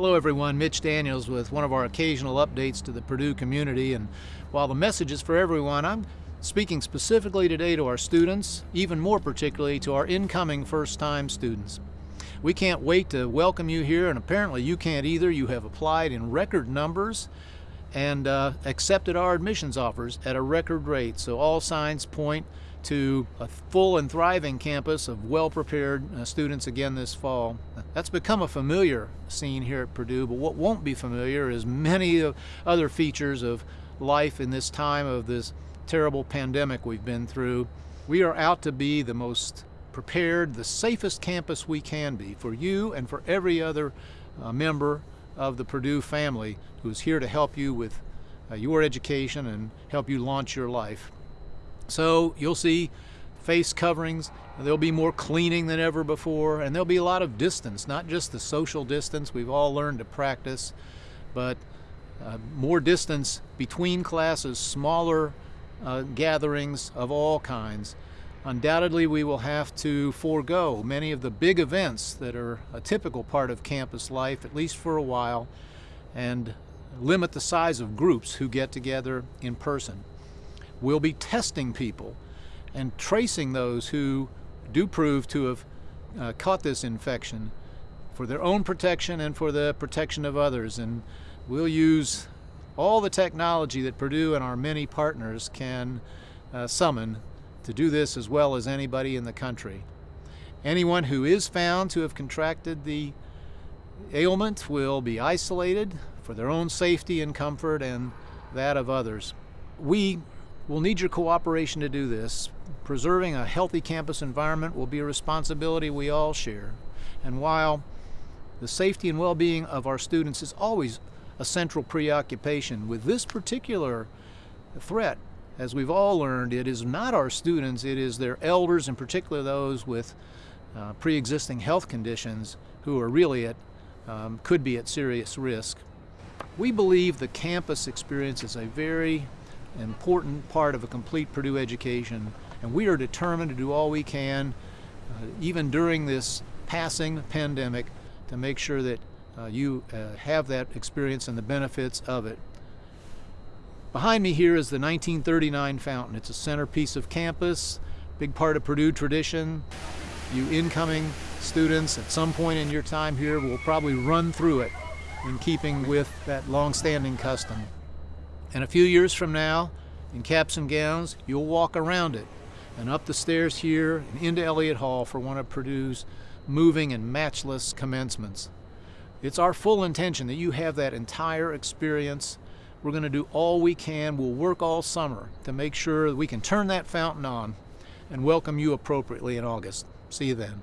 Hello everyone, Mitch Daniels with one of our occasional updates to the Purdue community and while the message is for everyone, I'm speaking specifically today to our students, even more particularly to our incoming first-time students. We can't wait to welcome you here and apparently you can't either. You have applied in record numbers and uh, accepted our admissions offers at a record rate. So all signs point to a full and thriving campus of well-prepared uh, students again this fall. That's become a familiar scene here at Purdue, but what won't be familiar is many other features of life in this time of this terrible pandemic we've been through. We are out to be the most prepared, the safest campus we can be for you and for every other uh, member of the Purdue family who's here to help you with uh, your education and help you launch your life. So you'll see face coverings, there'll be more cleaning than ever before, and there'll be a lot of distance, not just the social distance we've all learned to practice, but uh, more distance between classes, smaller uh, gatherings of all kinds. Undoubtedly, we will have to forego many of the big events that are a typical part of campus life, at least for a while, and limit the size of groups who get together in person. We'll be testing people and tracing those who do prove to have uh, caught this infection for their own protection and for the protection of others. And we'll use all the technology that Purdue and our many partners can uh, summon to do this as well as anybody in the country. Anyone who is found to have contracted the ailment will be isolated for their own safety and comfort and that of others. We will need your cooperation to do this. Preserving a healthy campus environment will be a responsibility we all share. And while the safety and well-being of our students is always a central preoccupation. With this particular threat, as we've all learned, it is not our students, it is their elders, in particular those with uh, pre-existing health conditions who are really at, um, could be at serious risk. We believe the campus experience is a very important part of a complete Purdue education, and we are determined to do all we can, uh, even during this passing pandemic, to make sure that uh, you uh, have that experience and the benefits of it. Behind me here is the 1939 fountain. It's a centerpiece of campus, big part of Purdue tradition. You incoming students at some point in your time here will probably run through it in keeping with that long-standing custom. And a few years from now, in caps and gowns, you'll walk around it and up the stairs here and into Elliott Hall for one of Purdue's moving and matchless commencements. It's our full intention that you have that entire experience. We're going to do all we can. We'll work all summer to make sure that we can turn that fountain on and welcome you appropriately in August. See you then.